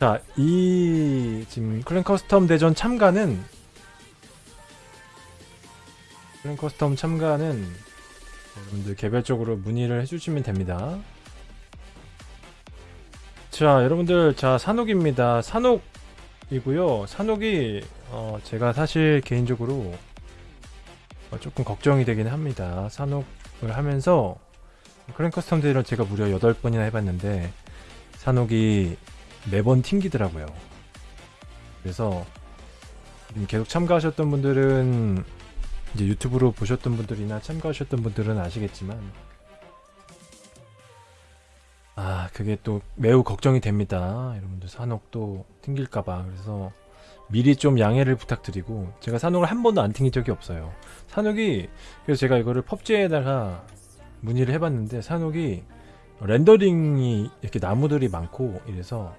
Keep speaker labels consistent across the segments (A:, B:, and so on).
A: 자, 이 지금 clan custom 대전 참가는 clan custom 참가는 여러분들 개별적으로 문의를 해주시면 됩니다. 자, 여러분들 자 사녹입니다. 사녹이고요. 사녹이 어, 제가 사실 개인적으로 어, 조금 걱정이 되긴 합니다. 사녹을 하면서 clan custom 대전 제가 무려 8번이나 해봤는데 사녹이 매번 튕기더라고요. 그래서 계속 참가하셨던 분들은 이제 유튜브로 보셨던 분들이나 참가하셨던 분들은 아시겠지만 아 그게 또 매우 걱정이 됩니다. 여러분들 사녹도 튕길까봐 그래서 미리 좀 양해를 부탁드리고 제가 사녹을 한 번도 안 튕긴 적이 없어요. 산옥이 그래서 제가 이거를 펍지에다가 문의를 해봤는데 산옥이 렌더링이 이렇게 나무들이 많고 이래서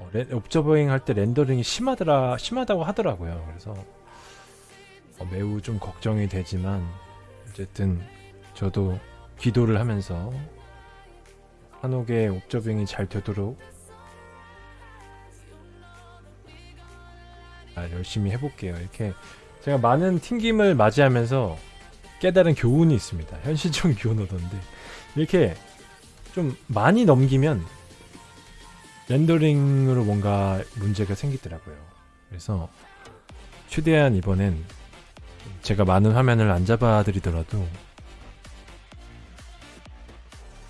A: 어, 렌- 옵저버잉 할 때 렌더링이 심하더라 심하다고 하더라고요. 그래서 어, 매우 좀 걱정이 되지만 어쨌든 저도 기도를 하면서 한옥의 옵저빙이 잘 되도록 아, 열심히 해볼게요. 이렇게 제가 많은 튕김을 맞이하면서 깨달은 교훈이 있습니다. 현실적인 교훈 얻었는데 이렇게 좀 많이 넘기면 렌더링으로 뭔가 문제가 생기더라고요. 그래서 최대한 이번엔 제가 많은 화면을 안 잡아드리더라도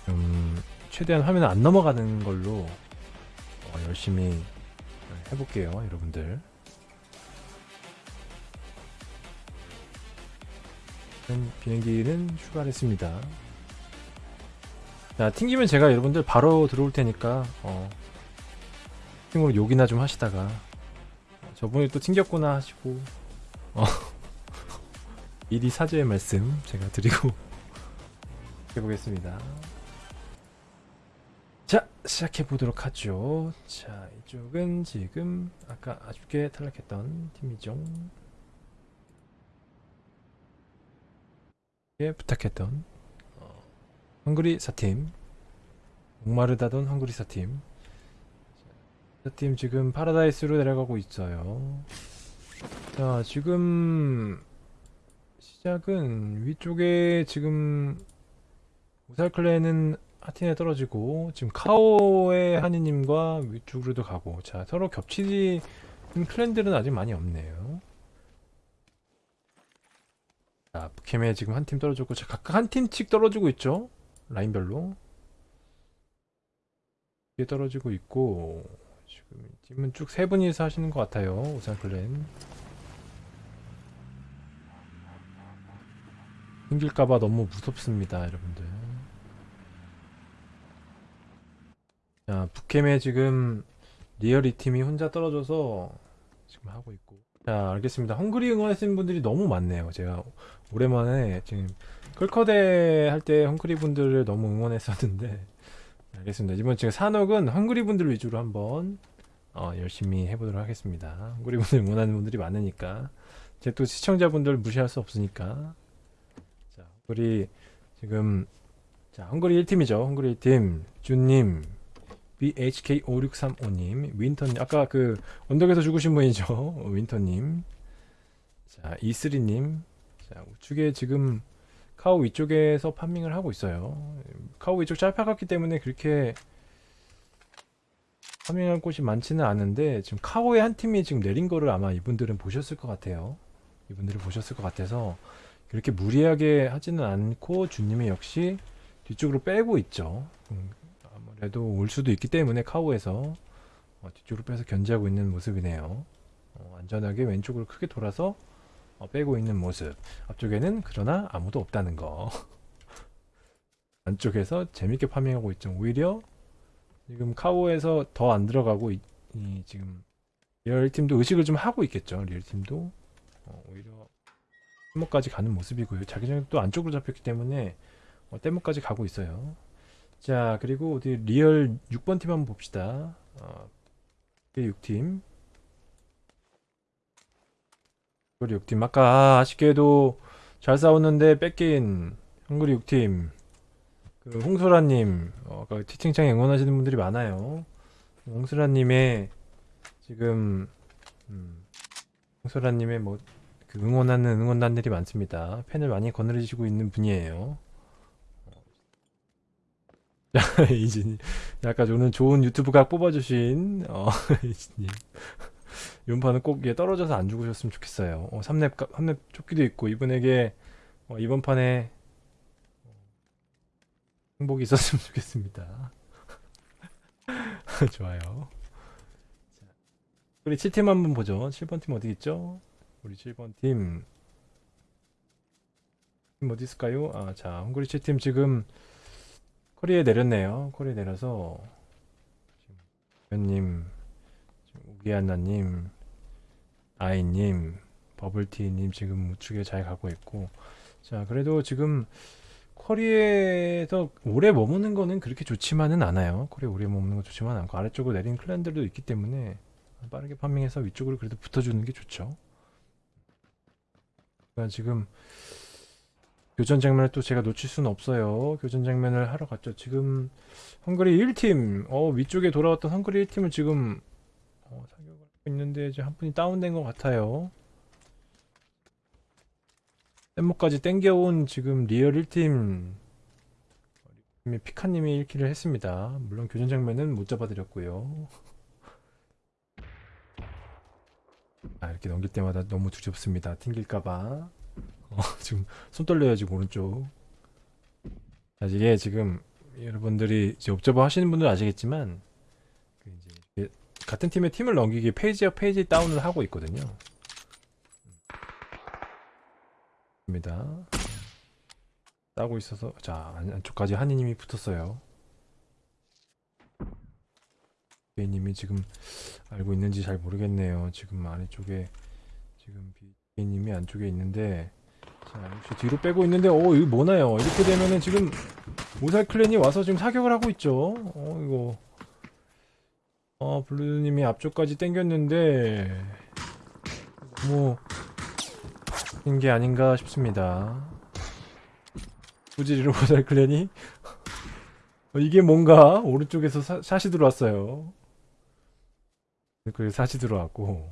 A: 좀 최대한 화면을 안 넘어가는 걸로 어, 열심히 해볼게요, 여러분들. 음, 비행기는 출발 했습니다. 자, 튕기면 제가 여러분들 바로 들어올 테니까 어, 팀으로 욕이나 좀 하시다가 저분이 또 튕겼구나 하시고 어, 미리 사죄의 말씀 제가 드리고 해보겠습니다. 자, 시작해 보도록 하죠. 자, 이쪽은 지금 아까 아쉽게 탈락했던 팀이죠. 예, 부탁했던 어, 헝그리 사팀 목마르다던 헝그리 사팀 사 팀 지금 파라다이스로 내려가고 있어요. 자, 지금 시작은 위쪽에 지금 우살클레는 하틴에 떨어지고 지금 카오의 하니님과 위쪽으로도 가고. 자 서로 겹치는 클랜들은 아직 많이 없네요. 자 북캠에 지금 한 팀 떨어졌고 자 각각 한 팀씩 떨어지고 있죠? 라인별로. 이게 떨어지고 있고 지금 이 팀은 쭉 세 분이서 하시는 것 같아요 우살클랜 힘길까봐 너무 무섭습니다 여러분들 자, 북캠에 지금 리얼이 팀이 혼자 떨어져서 지금 하고 있고. 자, 알겠습니다. 헝그리 응원하시는 분들이 너무 많네요. 제가 오랜만에 지금 클커대 할 때 헝그리 분들을 너무 응원했었는데. 알겠습니다. 이번 지금 산옥은 헝그리 분들 위주로 한번 어, 열심히 해보도록 하겠습니다. 헝그리 분들 응원하는 분들이 많으니까. 제 또 시청자분들 무시할 수 없으니까. 자, 헝그리 지금 자, 헝그리 1팀이죠. 헝그리 1팀. 준님, BHK5635님, 윈터님, 아까 그 언덕에서 죽으신 분이죠. 윈터님. 자, 이슬이님. 자, 우측에 지금 카우 위쪽에서 판밍을 하고 있어요. 카우 위쪽 짧아갔기 때문에 그렇게 파밍할 곳이 많지는 않은데 지금 카오의 한 팀이 지금 내린 거를 아마 이분들은 보셨을 것 같아요. 이분들은 보셨을 것 같아서 그렇게 무리하게 하지는 않고 주님이 역시 뒤쪽으로 빼고 있죠. 음, 아무래도 올 수도 있기 때문에 카오에서 어, 뒤쪽으로 빼서 견제하고 있는 모습이네요. 어, 안전하게 왼쪽으로 크게 돌아서 어, 빼고 있는 모습. 앞쪽에는 그러나 아무도 없다는 거. 안쪽에서 재밌게 farming하고 있죠. 오히려 지금 카오에서 더 안 들어가고 이, 이 지금 리얼 팀도 의식을 좀 하고 있겠죠. 리얼 팀도 어, 오히려 뗏목까지 가는 모습이고요. 자기장이 또 안쪽으로 잡혔기 때문에 어, 뗏목까지 가고 있어요. 자 그리고 어디 리얼 6번 팀 한번 봅시다 어, 6팀 헝그리 6팀. 아까 아쉽게도 잘 싸웠는데 뺏긴 헝그리 6팀. 그 홍소라님 어, 아까 채팅창에 응원하시는 분들이 많아요. 옹수라님의 지금 음, 옹수라님의 뭐 그 응원하는 응원단들이 많습니다. 팬을 많이 거느리시고 있는 분이에요. 이진이. 약간 오늘 좋은 유튜브 각 뽑아주신 어, 이진님 이번판은 꼭얘 떨어져서 안 죽으셨으면 좋겠어요. 어, 3렙 3렙 조끼도 있고 이분에게 어, 이번 판에 행복이 있었으면 좋겠습니다. 좋아요. 자, 우리 7팀 한번 보죠. 7번 팀 어디 있죠? 우리 7번 팀. 팀 어디 있을까요? 아, 자, 헝그리 7팀 지금 코리에 내렸네요. 코리에 내려서 지금 연님, 지금 우기아나님, 아이님, 버블티님 지금 우측에 잘 가고 있고 자, 그래도 지금 코리에서 오래 머무는 거는 그렇게 좋지만은 않아요. 코리에 오래 머무는 건 좋지만 않고 아래쪽으로 내린 클랜들도 있기 때문에 빠르게 파밍해서 위쪽으로 그래도 붙어주는 게 좋죠. 그러니까 지금 교전 장면을 또 제가 놓칠 수는 없어요. 교전 장면을 하러 갔죠. 지금 헝그리 1팀, 어, 위쪽에 돌아왔던 헝그리 1팀을 지금 어, 하고 있는데 이제 한 분이 다운된 것 같아요. 뗏목까지 땡겨온 지금 리얼 1팀 피카님이 1kill을 했습니다. 물론 교전 장면은 못 잡아드렸고요. 아, 이렇게 넘길 때마다 너무 두렵습니다. 튕길까봐. 어, 지금 손 떨려요, 지금 오른쪽. 자, 이게 지금 여러분들이 이제 옵저버 하시는 분들 아시겠지만, 같은 팀의 팀을 넘기기 page up page down을 하고 있거든요. 입니다. 따고 있어서 자 안- 안쪽까지 한이님이 붙었어요. 비님이 지금 알고 있는지 잘 모르겠네요. 지금 아래쪽에 지금 비님이 안쪽에 있는데 자 역시 뒤로 빼고 있는데 어 이거 뭐나요? 이렇게 되면은 지금 모살 클랜이 와서 지금 사격을 하고 있죠. 어 이거 어 블루님이 앞쪽까지 당겼는데 뭐게 아닌가 싶습니다. 부지리로 모살 클랜이 어, 이게 뭔가 오른쪽에서 사, 샷이 들어왔어요. 그 샷이 들어왔고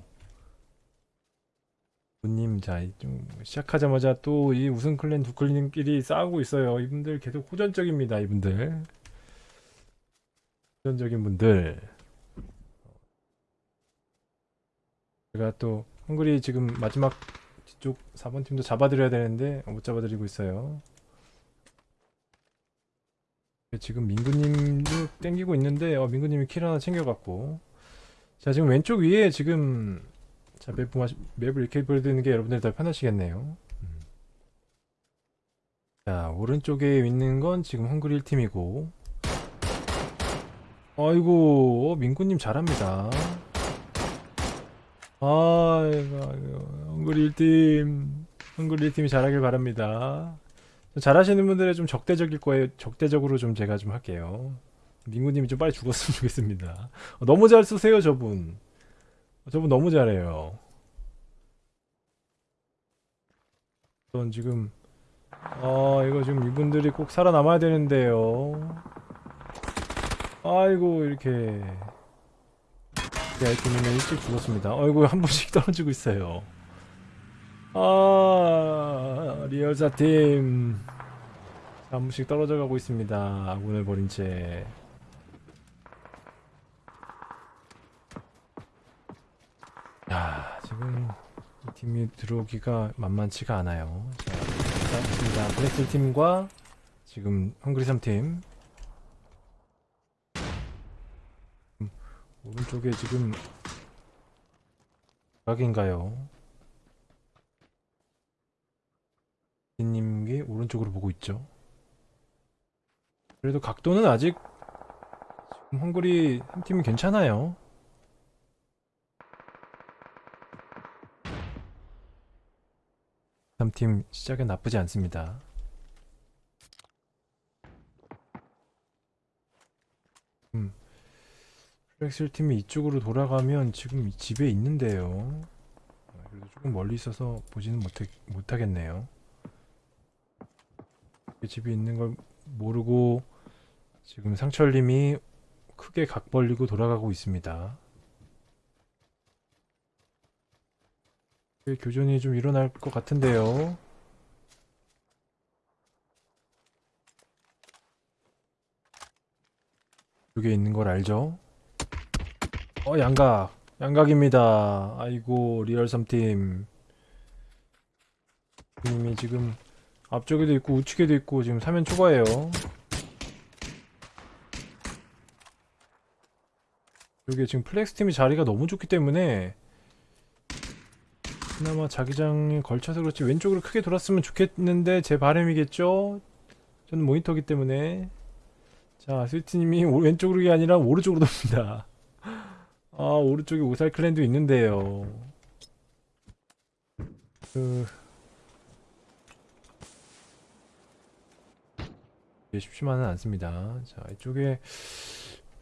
A: 부님 자좀 시작하자마자 또 이 우승 클랜 두 클랜끼리 싸우고 있어요. 이분들 계속 호전적입니다. 이분들 호전적인 분들 제가 또 헝그리 지금 마지막 뒤쪽 4번 팀도 잡아드려야 되는데 못 잡아드리고 있어요. 지금 민구님도 땡기고 있는데 어, 민구님이 킬 하나 챙겨갔고 자 지금 왼쪽 위에 지금 자 맵, 맵을 이렇게 보여드리는 게 여러분들이 더 편하시겠네요. 음. 자 오른쪽에 있는 건 지금 헝그리 1팀이고 아이고 어, 민구님 잘합니다. 아이고, 헝그리 1팀, 헝그리 1팀이 잘하길 바랍니다. 잘하시는 분들은 좀 적대적일 거예요. 적대적으로 좀 제가 좀 할게요. 민구님이 좀 빨리 죽었으면 좋겠습니다. 어, 너무 잘 쓰세요, 저분. 어, 저분 너무 잘해요. 전 지금, 아, 이거 지금 이분들이 꼭 살아남아야 되는데요. 아이고, 이렇게. 네, 아이템이면 일찍 죽었습니다. 어이구 한 분씩 떨어지고 있어요. 아 리얼사 팀. 한 분씩 떨어져 가고 있습니다. 아군을 버린 채. 야 지금 이 팀이 들어오기가 만만치가 않아요. 자, 자 있습니다. 블랙힐 팀과 지금 헝그리 3팀. 오른쪽에 지금 각인가요? 님이 오른쪽으로 보고 있죠. 그래도 각도는 아직 지금 헝그리 한 팀이 괜찮아요. 삼팀 시작은 나쁘지 않습니다. 음. 플렉실 팀이 이쪽으로 돌아가면 지금 이 집에 있는데요. 아, 그래도 조금 멀리 있어서 보지는 못하, 못하겠네요. 이 집이 있는 걸 모르고 지금 상철님이 크게 각 벌리고 돌아가고 있습니다. 그 교전이 좀 일어날 것 같은데요. 여기 있는 걸 알죠? 어 양각 양각입니다. 아이고 리얼 3팀 님이 지금 앞쪽에도 있고 우측에도 있고 지금 사면초가예요. 여기 지금 플렉스 팀이 자리가 너무 좋기 때문에 그나마 자기장에 걸쳐서 그렇지 왼쪽으로 크게 돌았으면 좋겠는데 제 바람이겠죠? 저는 모니터기 때문에 자 스위트님이 오- 왼쪽으로 가 아니라 오른쪽으로 돕니다. 아 오른쪽에 오살 clan도 있는데요. 그 이게 쉽지만은 않습니다. 자 이쪽에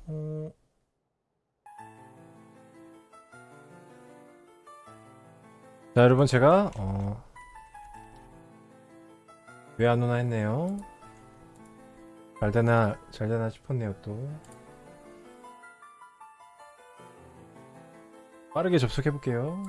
A: 어... 자 여러분 제가 어... 왜 안 오나 했네요. 잘 되나 잘 되나 싶었네요 또. 빠르게 접속해 볼게요.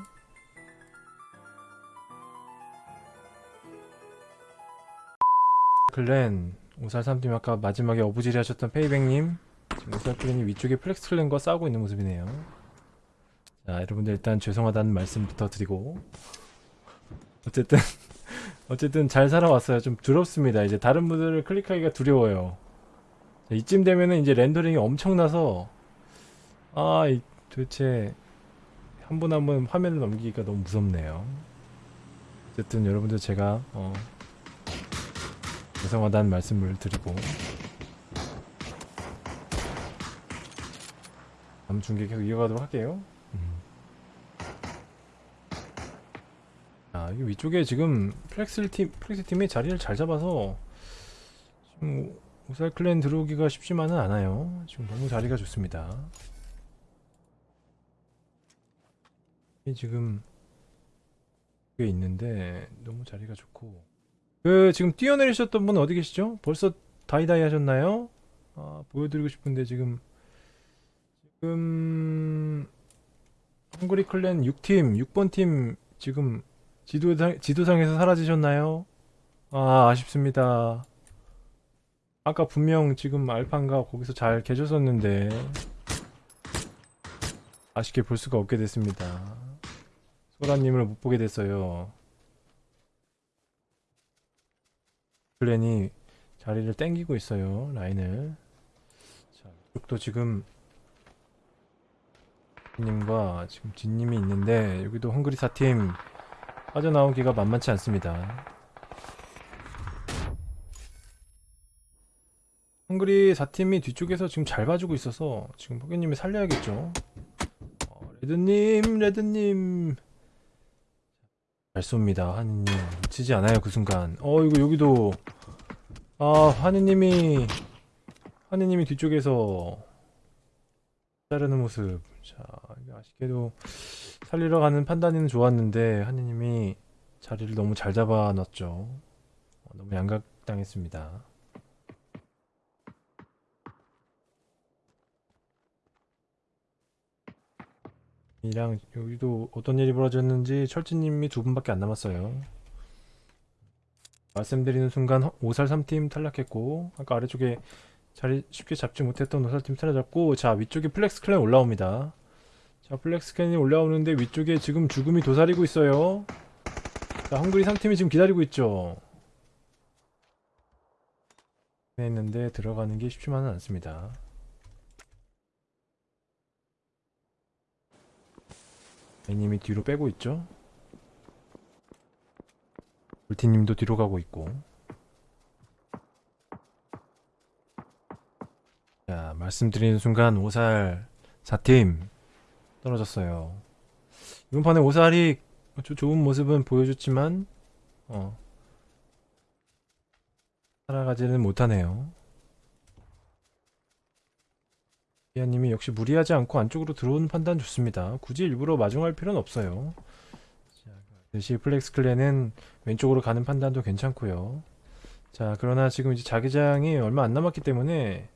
A: clan 오살 3팀 아까 마지막에 어부지리 하셨던 페이백님 지금 오살 clan이 위쪽에 플렉스 clan과 싸우고 있는 모습이네요. 자 여러분들 일단 죄송하다는 말씀부터 드리고 어쨌든 어쨌든 잘 살아왔어요. 좀 두렵습니다. 이제 다른 분들을 클릭하기가 두려워요. 자, 이쯤 되면은 이제 rendering이 엄청나서 아 이, 도대체 한 분 한 분 화면을 넘기기가 너무 무섭네요. 어쨌든 여러분들 제가 어, 죄송하다는 말씀을 드리고 다음 중계 계속 이어가도록 할게요. 음. 아, 이 위쪽에 지금 플렉스 팀, 플렉스 팀이 자리를 잘 잡아서 지금 오살 clan 들어오기가 쉽지만은 않아요. 지금 너무 자리가 좋습니다. 이 지금 꽤 있는데 너무 자리가 좋고 그 지금 뛰어내리셨던 분 어디 계시죠? 벌써 다이다이 하셨나요? 아, 보여드리고 싶은데 지금 지금 헝그리 클랜 6팀 6번 팀 지금 지도상, 지도상에서 사라지셨나요? 아, 아쉽습니다. 아까 분명 지금 알판가 거기서 잘 계셨었는데 아쉽게 볼 수가 없게 됐습니다. 소라님을 못 보게 됐어요. 클랜이 자리를 땡기고 있어요. 라인을. 자, 이쪽도 지금 님과 지금 진님이 있는데 여기도 헝그리 사팀 빠져나오기가 만만치 않습니다. 헝그리 4팀이 뒤쪽에서 지금 잘 봐주고 있어서 지금 포기님이 살려야겠죠. 어, 레드님, 레드님. 잘 쏩니다, 하느님. 놓치지 않아요, 그 순간. 어, 이거 여기도. 아, 하느님이. 하느님이 뒤쪽에서. 자르는 모습. 자, 아쉽게도 살리러 가는 판단은 좋았는데, 하느님이 자리를 너무 잘 잡아놨죠. 어, 너무 양각당했습니다. 이랑 여기도 어떤 일이 벌어졌는지 철진님이 두 분밖에 안 남았어요. 말씀드리는 순간 허- 오살 3팀 탈락했고 아까 아래쪽에 자리 쉽게 잡지 못했던 오살 팀 탈락잡고 자 위쪽에 플렉스 clan 올라옵니다. 자 플렉스 clan이 올라오는데 위쪽에 지금 죽음이 도사리고 있어요. 자 헝그리 3팀이 지금 기다리고 있죠. 했는데 들어가는 게 쉽지만은 않습니다. 애님이 뒤로 빼고 있죠? 울티님도 뒤로 가고 있고. 자 말씀드리는 순간 오살 4팀 떨어졌어요. 이번 판에 오살이 조, 좋은 모습은 보여줬지만 어 살아가지는 못하네요 이하님이 역시 무리하지 않고 안쪽으로 들어오는 판단 좋습니다. 굳이 일부러 마중할 필요는 없어요. 자, 대시 플렉스 clan은 왼쪽으로 가는 판단도 괜찮고요. 자, 그러나 지금 이제 자기장이 얼마 안 남았기 때문에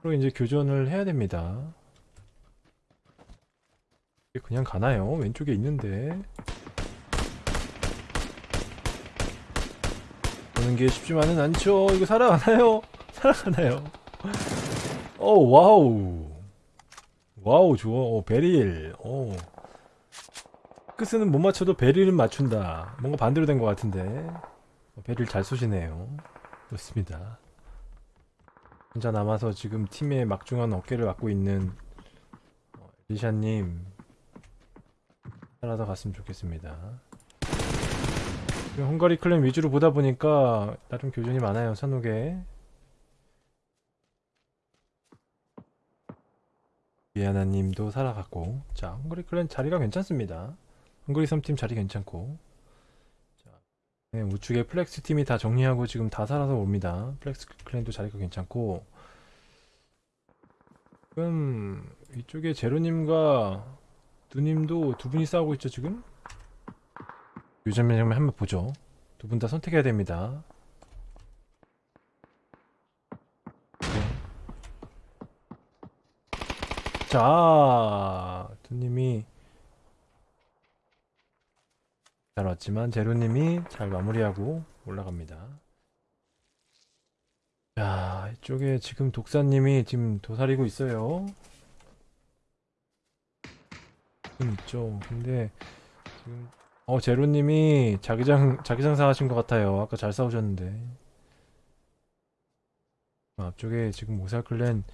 A: 서로 이제 교전을 해야 됩니다. 그냥 가나요? 왼쪽에 있는데. 보는 게 쉽지만은 않죠. 이거 살아가나요? 살아가나요? 오, wow. wow, 좋아. 오, 베릴. 오. 끝은 못 맞춰도 베릴은 맞춘다. 뭔가 반대로 된 것 같은데. 어, 베릴 잘 쏘시네요. 좋습니다. 혼자 남아서 지금 팀의 막중한 어깨를 맡고 있는 어, 리샤님 살아서 갔으면 좋겠습니다. 헝그리 clan 위주로 보다 보니까 나름 교전이 많아요 산옥에 미아나님도 살아갔고 자 헝그리 clan 자리가 괜찮습니다. 헝그리 3팀 자리 괜찮고 자 네, 우측에 플렉스 팀이 다 정리하고 지금 다 살아서 옵니다. 플렉스 clan도 자리가 괜찮고 지금 이쪽에 제로님과 누님도 두 분이 싸우고 있죠 지금? 요즘 장면 한번 보죠. 두 분 다 선택해야 됩니다. 자, 두님이 잘 왔지만 제로님이 잘 마무리하고 올라갑니다. 자, 이쪽에 지금 독사님이 지금 도사리고 있어요. 지금 있죠. 근데 지금 어 제로님이 자기장 자기장 사하신 것 같아요. 아까 잘 싸우셨는데. 아, 앞쪽에 지금 오살clan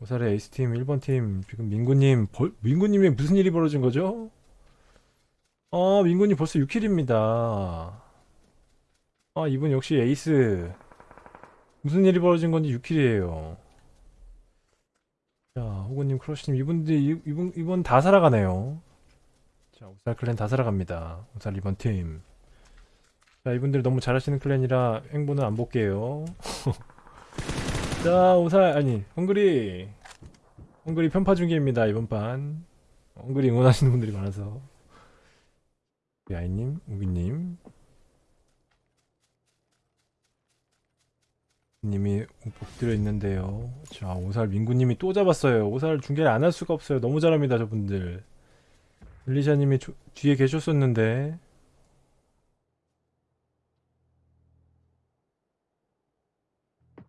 A: 오살의 에이스팀 1번 팀 지금 민구님 벌, 민구님이 무슨 일이 벌어진 거죠? 아 민구님 벌써 6kill입니다. 아 이분 역시 에이스. 무슨 일이 벌어진 건지 6kill이에요. 자 호구님 크러쉬님 이분들 이- 이분 이분 다 살아가네요. 자, 오살 clan 다 살아갑니다. 오살 2번 팀. 자, 이분들 너무 잘하시는 클랜이라 행보는 안 볼게요. 자, 오살, 아니, 헝그리. 헝그리 편파 중계입니다, 이번 판. 헝그리 응원하시는 분들이 많아서. 우리 아이님, 우기님. 님이 엎드려 있는데요. 자, 오살 민구님이 또 잡았어요. 오살 중계를 안 할 수가 없어요. 너무 잘합니다, 저분들. 엘리샤님이 조- 뒤에 계셨었는데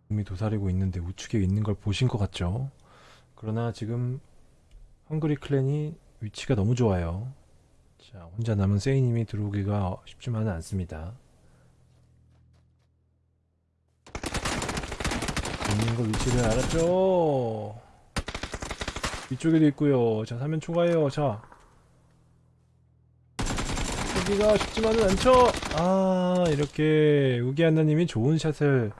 A: 몸이 도사리고 있는데 우측에 있는 걸 보신 것 같죠? 그러나 지금 헝그리 클랜이 위치가 너무 좋아요. 자, 혼자 남은 세이님이 들어오기가 쉽지만은 않습니다. 있는 거 위치를 알았죠? 위쪽에도 있고요. 자, 사면 초과해요. 자, 여기가 쉽지만은 않죠. 아 이렇게 우기한나님이 좋은 샷을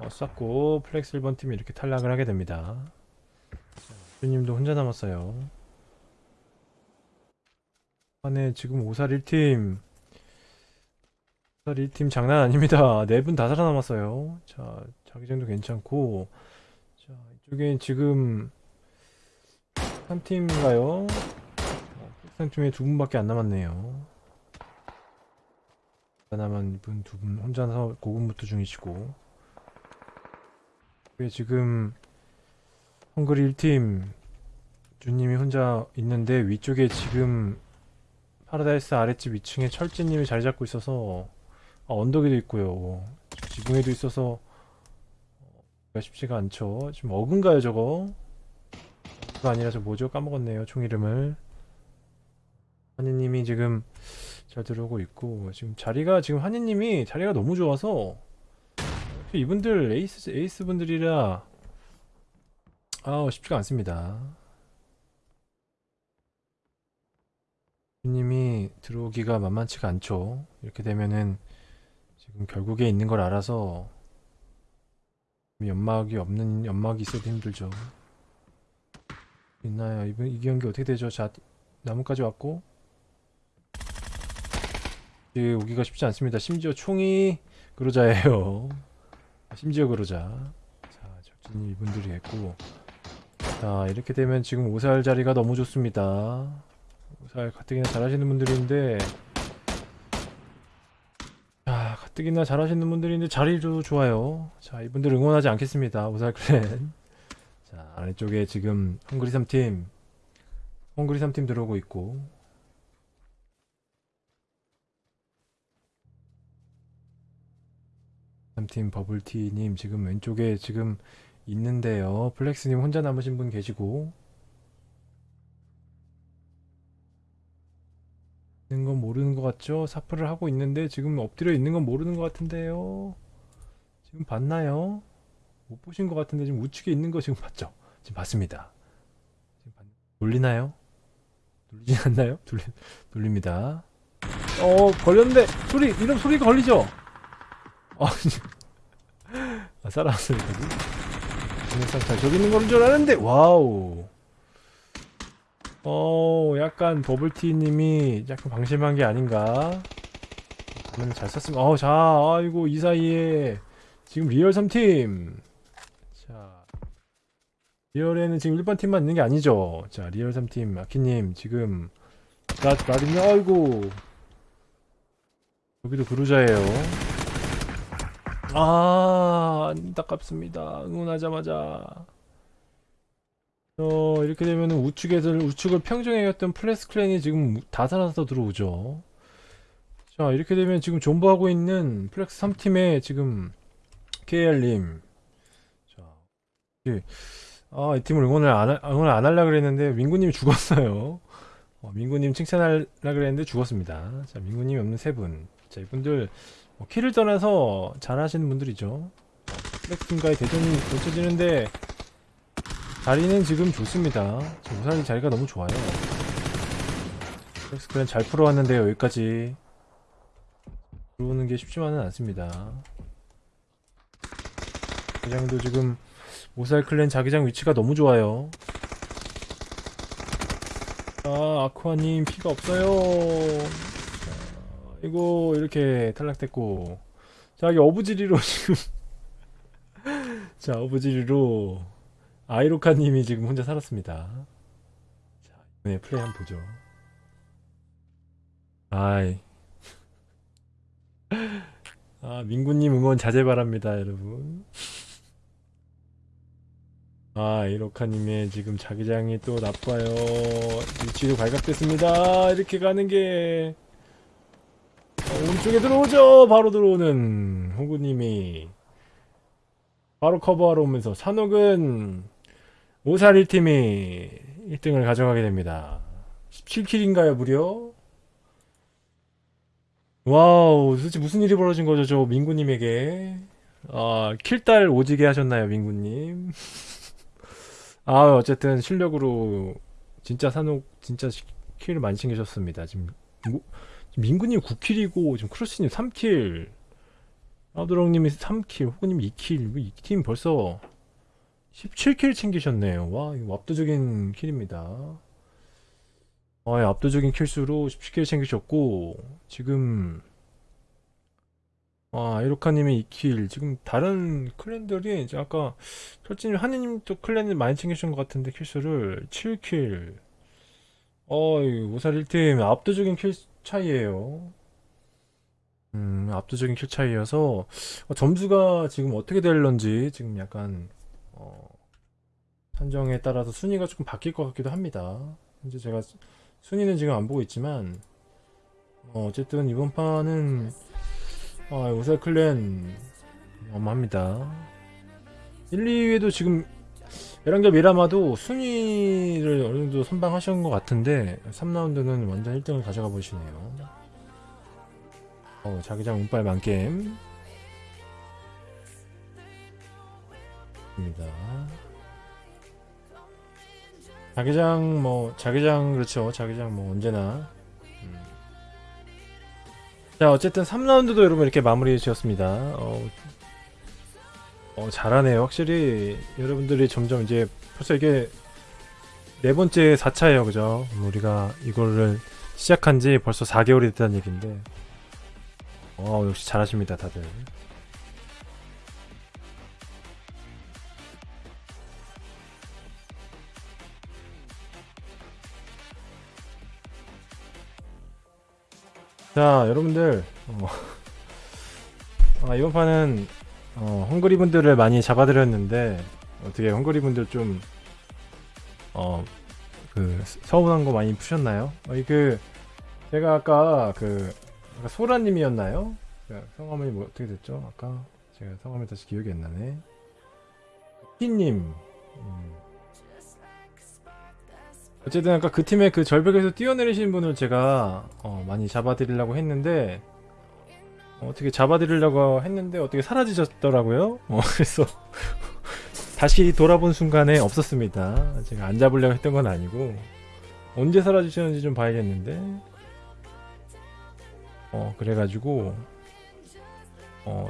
A: 어, 쐈고 플렉스 1번 팀이 이렇게 탈락을 하게 됩니다. 주님도 혼자 남았어요. 안에 지금 오살 1팀 오살 1팀 장난 아닙니다. 네분다 살아남았어요. 자 자기장도 괜찮고 자 이쪽에 지금 한 팀인가요? 어, 한 팀에 두 분밖에 안 남았네요. 남은 이분 두 분 혼자서 고군분투 중이시고 왜 지금 헝그리 1팀 주님이 혼자 있는데 위쪽에 지금 파라다이스 아랫집 2층에 철진님이 자리 잡고 있어서 아, 언덕에도 있고요. 지붕에도 있어서 어, 쉽지가 않죠. 지금 어근가요 저거? 그거 아니라 저 뭐죠? 까먹었네요 총 이름을. 한이님이 지금 잘 들어오고 있고 지금 자리가 지금 한이님이 자리가 너무 좋아서. 이분들 에이스 에이스 분들이라 아 쉽지가 않습니다. 님이 들어오기가 만만치가 않죠. 이렇게 되면은 지금 결국에 있는 걸 알아서 연막이 없는 연막이 있어도 힘들죠. 있나요? 이번 이 경기 어떻게 되죠? 자 나무까지 왔고 예, 오기가 쉽지 않습니다. 심지어 총이 그로자예요. 심지어 그로자. 자, 적진이 이분들이 했고. 자, 이렇게 되면 지금 오살 자리가 너무 좋습니다. 오살 가뜩이나 잘하시는 분들인데, 자, 가뜩이나 잘하시는 분들인데 자리도 좋아요. 자, 이분들 응원하지 않겠습니다. 오살 클랜. 자 아래쪽에 지금 헝그리 3팀 헝그리 3팀 들어오고 있고 팀 버블티님 지금 왼쪽에 지금 있는데요. 플렉스님 혼자 남으신 분 계시고 있는 건 모르는 것 같죠? 사플을 하고 있는데 지금 엎드려 있는 건 모르는 것 같은데요. 지금 봤나요? 못 보신 것 같은데 지금 우측에 있는 거 지금 봤죠? 지금 봤습니다. 지금 봤... 놀리나요? 놀리지 않나요? 돌리... 돌립니다. 어 걸렸는데 소리 이런 소리가 걸리죠? 아, 아 살아왔어요 여기. 상태 저기 있는 거는 줄 알았는데 wow. 어 약간 버블티님이 약간 방심한 게 아닌가. 그러면 잘 썼으면 어자 아이고 이 사이에 지금 리얼 3팀 자 리얼에는 지금 1번 팀만 있는 게 아니죠. 자 리얼 3팀 아키님 지금 나 나rim요 아이고 여기도 그루자예요. 아 안타깝습니다. 응원하자마자. 어 이렇게 되면 우측에서 우측을 평정해갔던 플렉스 clan이 지금 다 살아서 들어오죠. 자 이렇게 되면 지금 존버하고 있는 플렉스 3팀의 지금 KR님. 자 예. 아이 팀을 응원을 안, 하- 응원을 안 하려고 그랬는데 민구님이 죽었어요. 어, 민구님 칭찬하려고 그랬는데 죽었습니다. 자 민구님이 없는 세분자 이분들 뭐 kill을 떠나서 잘하시는 분들이죠. 플렉팀과의 대전이 펼쳐지는데 자리는 지금 좋습니다. 지금 오살이 자리가 너무 좋아요. 플렉스 clan 잘 풀어왔는데요. 여기까지 들어오는 게 쉽지만은 않습니다. 자기장도 지금 오살 clan 자기장 위치가 너무 좋아요. 아 아쿠아님 피가 없어요. 이거 이렇게 탈락됐고. 자 여기 어부지리로 지금. 자 어부지리로 아이로카님이 지금 혼자 살았습니다. 자 이번에 플레이 한번 보죠. 아이. 아 민구님 응원 자제 바랍니다 여러분. 아 이로카님의 지금 자기장이 또 나빠요. 위치도 발각됐습니다. 이렇게 가는게 어, 오른쪽에 들어오죠. 바로 들어오는 호구님이 바로 커버하러 오면서 산옥은 오살 1팀이 1등을 가져가게 됩니다. 17kill인가요 무려? wow 도대체 무슨 일이 벌어진 거죠 저 민구님에게 아 kill딸 오지게 하셨나요 민구님 아 어쨌든 실력으로 진짜 사녹 진짜 kill을 많이 챙기셨습니다 지금 뭐, 민구님 9kill이고 지금 크로스님 3kill. 아드롱님이 3kill 호구님 2kill. 이 팀 벌써 17kill 챙기셨네요. 와 이거 압도적인 kill입니다. 아, 예, 압도적인 kill수로 17kill 챙기셨고 지금 아 이로카님이 2kill. 지금 다른 clan들이 이제 아까 철진님 한이님도 clan을 많이 챙기신 것 같은데 kill수를 7kill. 어이 우살 1팀 압도적인 kill 차이예요. 음, 압도적인 kill 차이여서 어, 점수가 지금 어떻게 될런지 지금 약간 어, 판정에 따라서 순위가 조금 바뀔 것 같기도 합니다. 현재 제가 순위는 지금 안 보고 있지만 어, 어쨌든 이번 판은 어, 우살 클랜 어마합니다. 1, 2위에도 지금 에란겔 미라마도 순위를 어느 정도 선방하신 것 같은데 3라운드는 완전 1등을 가져가 보시네요. 어, 자기장 운빨 만겜. 입니다. 자기장 뭐 자기장 그렇죠. 자기장 뭐 언제나. 음. 자 어쨌든 3라운드도 여러분 이렇게 마무리 지었습니다. 어, 어, 잘하네요. 확실히 여러분들이 점점 이제 벌써 이게 네 번째 4차예요. 그죠? 우리가 이거를 시작한 지 벌써 4개월이 됐다는 얘기인데 어, 역시 잘하십니다. 다들. 자, 여러분들 어, 아, 이번 판은 어, 헝그리 분들을 많이 잡아드렸는데 어떻게 헝거리 분들 좀 어 그 서운한 거 많이 푸셨나요? 어이 그 제가 아까 그 아까 소라님이었나요? 그 성함이 뭐 어떻게 됐죠? 아까 제가 성함이 다시 기억이 안 나네. 희님. 음. 어쨌든 아까 그 팀의 그 절벽에서 뛰어내리신 분을 제가 어, 많이 잡아드리려고 했는데 어, 어떻게 잡아드리려고 했는데 어떻게 사라지셨더라고요. 어, 그래서 다시 돌아본 순간에 없었습니다. 제가 안 잡으려고 했던 건 아니고 언제 사라지셨는지 좀 봐야겠는데 어 그래가지고 어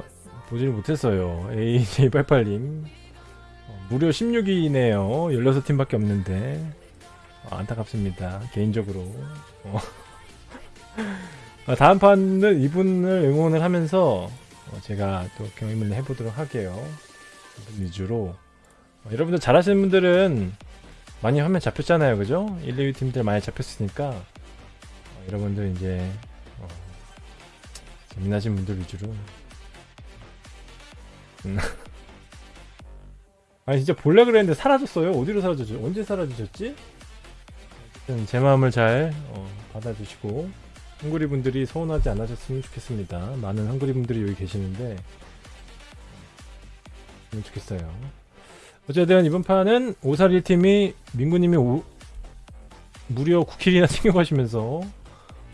A: 보지를 못했어요. AJ88님 어, 무려 16위네요. 16팀밖에 없는데 어, 안타깝습니다. 개인적으로 어. 아, 다음 판은 이분을 응원을 하면서 어, 제가 또 경험을 해보도록 할게요. 위주로 어, 여러분들 잘하시는 분들은 많이 화면 잡혔잖아요, 그죠? 1, 2위 팀들 많이 잡혔으니까 어, 여러분들 이제 어, 재미나신 분들 위주로 음. 아니 진짜 볼라 그랬는데 사라졌어요. 어디로 사라졌죠? 언제 사라지셨지? 제 마음을 잘 어, 받아주시고 헝그리 분들이 서운하지 않으셨으면 좋겠습니다. 많은 헝그리 분들이 여기 계시는데 좋겠어요. 어쨌든 이번 판은 오사리 팀이 민구님이 오- 무려 9킬이나 챙겨가시면서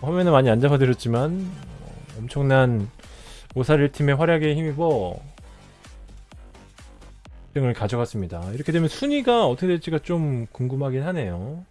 A: 화면을 많이 안 잡아드렸지만 어, 엄청난 오사리 팀의 활약에 힘입어 1등을 가져갔습니다. 이렇게 되면 순위가 어떻게 될지가 좀 궁금하긴 하네요.